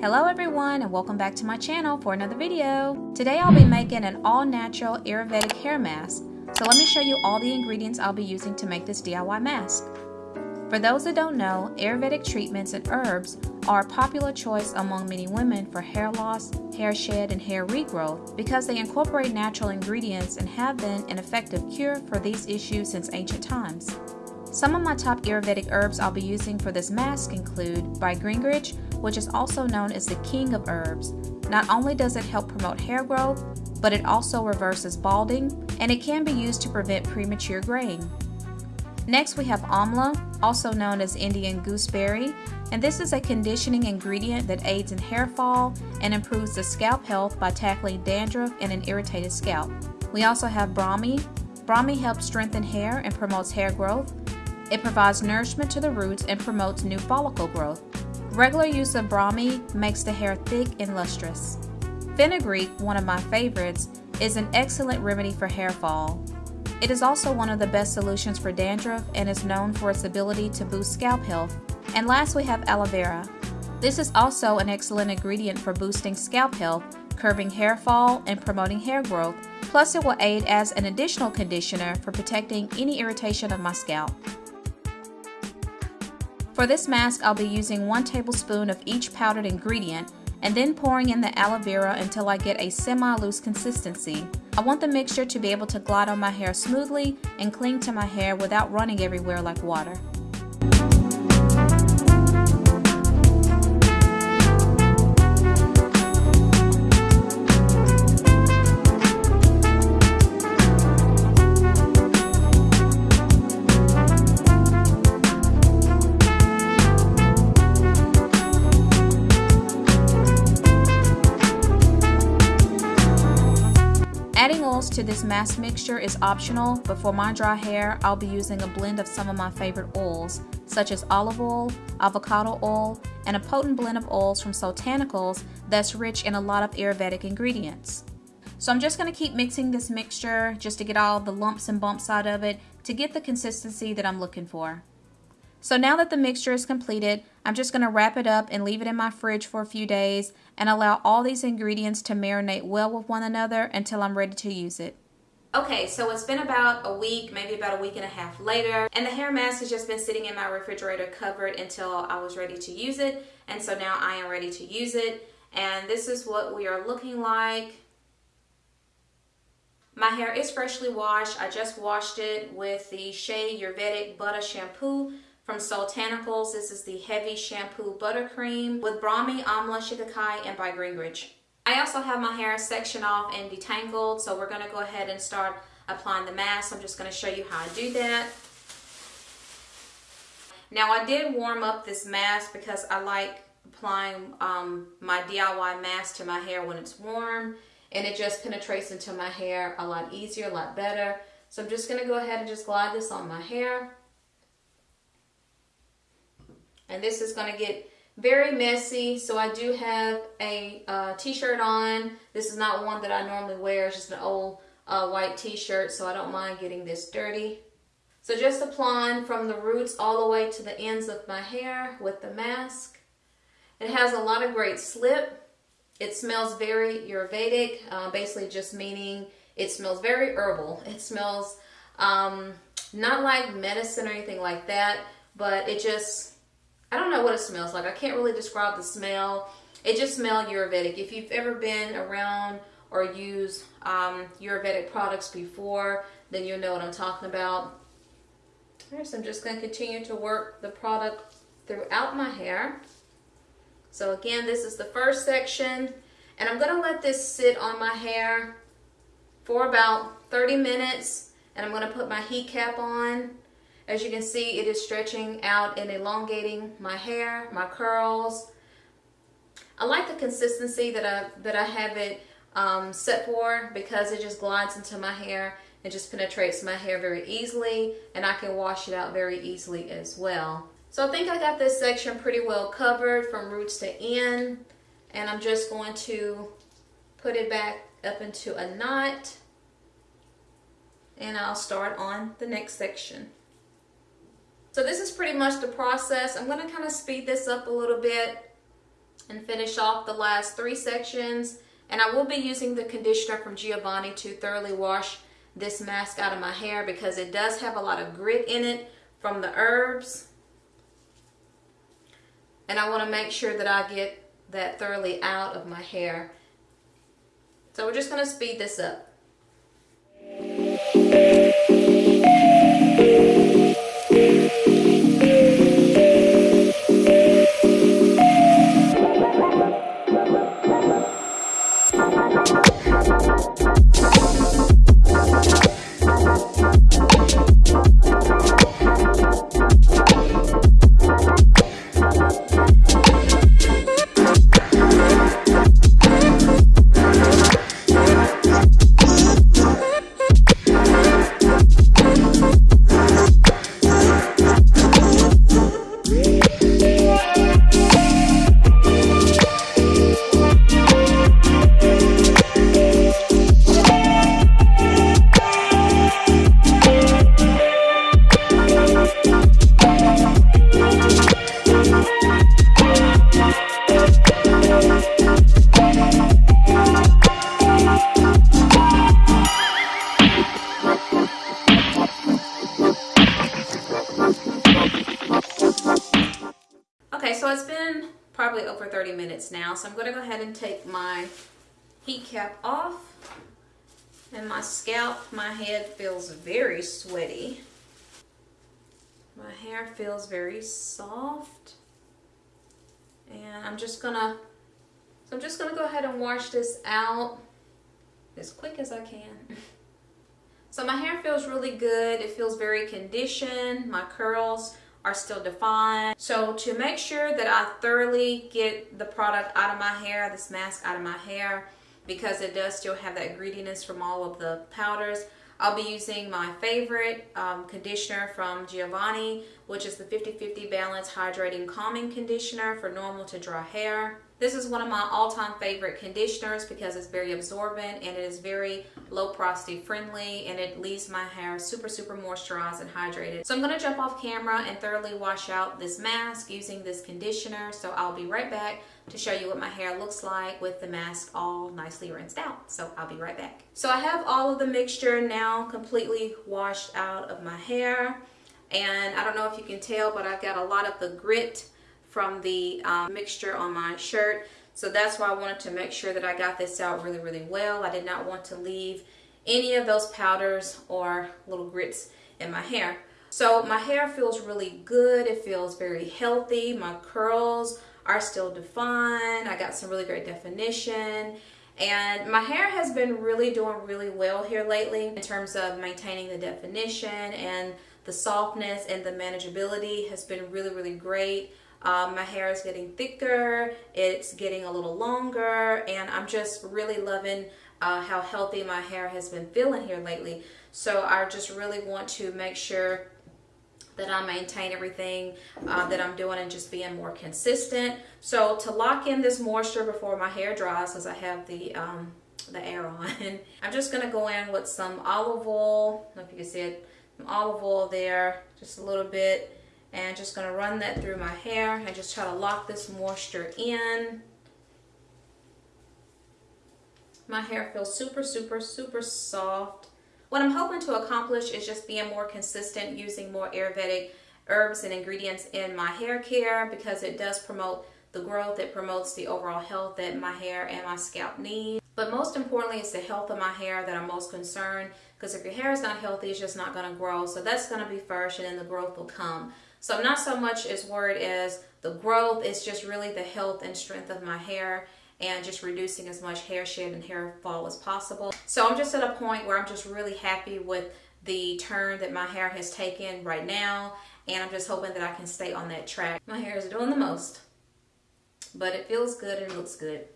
Hello everyone and welcome back to my channel for another video. Today I'll be making an all-natural Ayurvedic hair mask. So let me show you all the ingredients I'll be using to make this DIY mask. For those that don't know, Ayurvedic treatments and herbs are a popular choice among many women for hair loss, hair shed, and hair regrowth because they incorporate natural ingredients and have been an effective cure for these issues since ancient times. Some of my top Ayurvedic herbs I'll be using for this mask include Bhringraj, which is also known as the king of herbs. Not only does it help promote hair growth, but it also reverses balding, and it can be used to prevent premature graying. Next we have amla, also known as Indian gooseberry, and this is a conditioning ingredient that aids in hair fall and improves the scalp health by tackling dandruff and an irritated scalp. We also have Brahmi. Brahmi helps strengthen hair and promotes hair growth. It provides nourishment to the roots and promotes new follicle growth. Regular use of Brahmi makes the hair thick and lustrous. Fenugreek, one of my favorites, is an excellent remedy for hair fall. It is also one of the best solutions for dandruff and is known for its ability to boost scalp health. And last we have aloe vera. This is also an excellent ingredient for boosting scalp health, curbing hair fall, and promoting hair growth. Plus it will aid as an additional conditioner for protecting any irritation of my scalp. For this mask, I'll be using one tablespoon of each powdered ingredient and then pouring in the aloe vera until I get a semi-loose consistency. I want the mixture to be able to glide on my hair smoothly and cling to my hair without running everywhere like water. To this mask mixture is optional, but for my dry hair, I'll be using a blend of some of my favorite oils, such as olive oil, avocado oil, and a potent blend of oils from Soultanicals that's rich in a lot of Ayurvedic ingredients. So I'm just going to keep mixing this mixture just to get all the lumps and bumps out of it to get the consistency that I'm looking for. So now that the mixture is completed, I'm just going to wrap it up and leave it in my fridge for a few days and allow all these ingredients to marinate well with one another until I'm ready to use it. Okay, so it's been about a week, maybe about a week and a half later, and the hair mask has just been sitting in my refrigerator covered until I was ready to use it, and so now I am ready to use it, and this is what we are looking like. My hair is freshly washed. I just washed it with the Shea Ayurvedic Butter Shampoo from Soultanicals, This is the Heavy Shampoo Buttercream with Brahmi, Amla, Shikakai, and Bhringraj. I also have my hair sectioned off and detangled, so we're going to go ahead and start applying the mask. I'm just going to show you how I do that. Now I did warm up this mask because I like applying um, my DIY mask to my hair when it's warm and it just penetrates into my hair a lot easier, a lot better. So I'm just going to go ahead and just glide this on my hair. And this is going to get very messy. So I do have a uh, t-shirt on. This is not one that I normally wear. It's just an old uh, white t-shirt. So I don't mind getting this dirty. So just applying from the roots all the way to the ends of my hair with the mask. It has a lot of great slip. It smells very Ayurvedic, uh, basically just meaning it smells very herbal. It smells um, not like medicine or anything like that, but it just I don't know what it smells like. I can't really describe the smell. It just smells Ayurvedic. If you've ever been around or used um, Ayurvedic products before, then you'll know what I'm talking about. so I'm just going to continue to work the product throughout my hair. So again, this is the first section. And I'm going to let this sit on my hair for about 30 minutes. And I'm going to put my heat cap on as you can see, it is stretching out and elongating my hair, my curls. I like the consistency that I, that I have it um, set for because it just glides into my hair and just penetrates my hair very easily and I can wash it out very easily as well. So I think I got this section pretty well covered from roots to end and I'm just going to put it back up into a knot and I'll start on the next section. So this is pretty much the process. I'm going to kind of speed this up a little bit and finish off the last three sections. And I will be using the conditioner from Giovanni to thoroughly wash this mask out of my hair because it does have a lot of grit in it from the herbs. And I want to make sure that I get that thoroughly out of my hair. So we're just going to speed this up. So it's been probably over 30 minutes now. So I'm going to go ahead and take my heat cap off. And my scalp, my head feels very sweaty. My hair feels very soft. And I'm just gonna, so I'm just gonna go ahead and wash this out as quick as I can. So my hair feels really good. It feels very conditioned. My curls are still defined. So to make sure that I thoroughly get the product out of my hair, this mask out of my hair, because it does still have that grittiness from all of the powders, I'll be using my favorite um, conditioner from Giovanni, which is the 50-50 Balance Hydrating Calming Conditioner for normal to dry hair. This is one of my all-time favorite conditioners because it's very absorbent and it is very low porosity friendly and it leaves my hair super, super moisturized and hydrated. So I'm going to jump off camera and thoroughly wash out this mask using this conditioner. So I'll be right back to show you what my hair looks like with the mask all nicely rinsed out. So I'll be right back. So I have all of the mixture now completely washed out of my hair. And I don't know if you can tell, but I've got a lot of the grit from the um, mixture on my shirt. So that's why I wanted to make sure that I got this out really, really well. I did not want to leave any of those powders or little grits in my hair. So my hair feels really good. It feels very healthy. My curls are still defined. I got some really great definition. And my hair has been really doing really well here lately in terms of maintaining the definition and the softness and the manageability has been really, really great. Um, my hair is getting thicker, it's getting a little longer, and I'm just really loving uh, how healthy my hair has been feeling here lately. So I just really want to make sure that I maintain everything uh, that I'm doing and just being more consistent. So to lock in this moisture before my hair dries, because I have the um, the air on, I'm just to go in with some olive oil. I don't know if you can see it, some olive oil there, just a little bit and just going to run that through my hair and just try to lock this moisture in. My hair feels super, super, super soft. What I'm hoping to accomplish is just being more consistent using more Ayurvedic herbs and ingredients in my hair care because it does promote the growth, it promotes the overall health that my hair and my scalp need. But most importantly, it's the health of my hair that I'm most concerned because if your hair is not healthy, it's just not going to grow. So that's going to be first and then the growth will come. So I'm not so much as worried as the growth, it's just really the health and strength of my hair and just reducing as much hair shed and hair fall as possible. So I'm just at a point where I'm just really happy with the turn that my hair has taken right now and I'm just hoping that I can stay on that track. My hair is doing the most, but it feels good and looks good.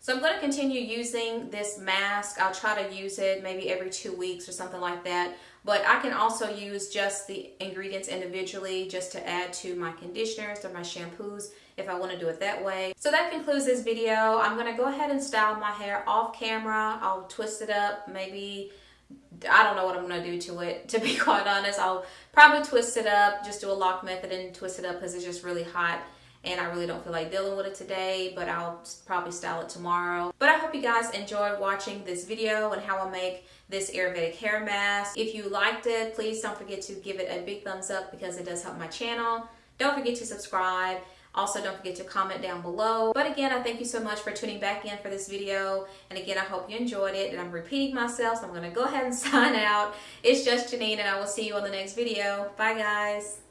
So I'm going to continue using this mask. I'll try to use it maybe every two weeks or something like that. But I can also use just the ingredients individually just to add to my conditioners or my shampoos if I want to do it that way. So that concludes this video. I'm going to go ahead and style my hair off camera. I'll twist it up maybe I don't know what I'm going to do to it, to be quite honest. I'll probably twist it up, just do a LOC method and twist it up because it's just really hot and I really don't feel like dealing with it today, but I'll probably style it tomorrow. But I hope you guys enjoyed watching this video and how I make this Ayurvedic hair mask. If you liked it, please don't forget to give it a big thumbs up because it does help my channel. Don't forget to subscribe. Also, don't forget to comment down below. But again, I thank you so much for tuning back in for this video. And again, I hope you enjoyed it. And I'm repeating myself, so I'm going to go ahead and sign out. It's just Janine, and I will see you on the next video. Bye, guys.